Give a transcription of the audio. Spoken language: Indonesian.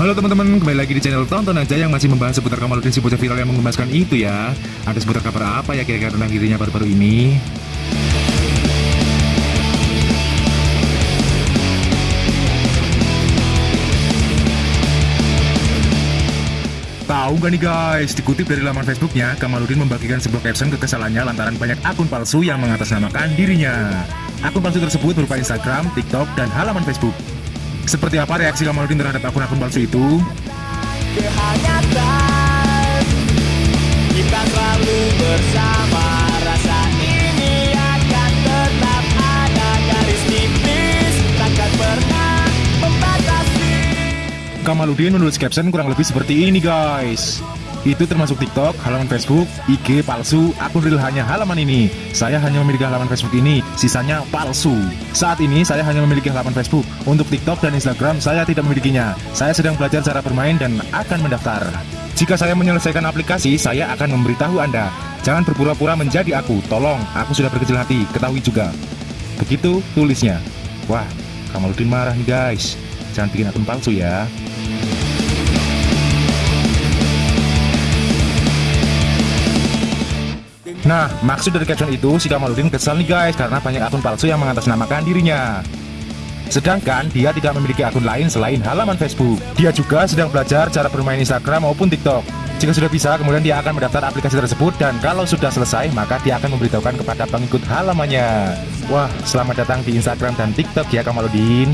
Halo teman-teman, kembali lagi di channel Tonton Aja yang masih membahas seputar Kamaludin si bocah viral yang mengemaskan itu ya Ada seputar kabar apa ya kira-kira tentang dirinya baru-baru ini? Tahu gak nih guys, dikutip dari laman Facebooknya, Kamaludin membagikan sebuah caption kekesalannya lantaran banyak akun palsu yang mengatasnamakan dirinya. Akun palsu tersebut berupa Instagram, TikTok, dan halaman Facebook. Seperti apa reaksi Kamaludin terhadap akun-akun palsu itu? kehangatan Kita selalu bersama Rasa ini akan tetap ada Garis tipis takkan pernah membatasi Kamaludin menulis caption kurang lebih seperti ini guys Itu termasuk TikTok, halaman Facebook, IG palsu, akun real hanya halaman ini. Saya hanya memiliki halaman Facebook ini, sisanya palsu. Saat ini saya hanya memiliki halaman Facebook. Untuk TikTok dan Instagram saya tidak memilikinya. Saya sedang belajar cara bermain dan akan mendaftar. Jika saya menyelesaikan aplikasi, saya akan memberitahu Anda. Jangan berpura-pura menjadi aku, tolong, aku sudah berkecil hati, ketahui juga. Begitu tulisnya. Wah, Kamaludin marah nih guys. Jangan bikin akun palsu ya Nah, maksud dari caption itu si Kamaludin kesal nih guys karena banyak akun palsu yang mengatasnamakan dirinya. Sedangkan dia tidak memiliki akun lain selain halaman Facebook. Dia juga sedang belajar cara bermain Instagram maupun TikTok. Jika sudah bisa, kemudian dia akan mendaftar aplikasi tersebut dan kalau sudah selesai, maka dia akan memberitahukan kepada pengikut halamannya. Wah, selamat datang di Instagram dan TikTok ya Kamaludin.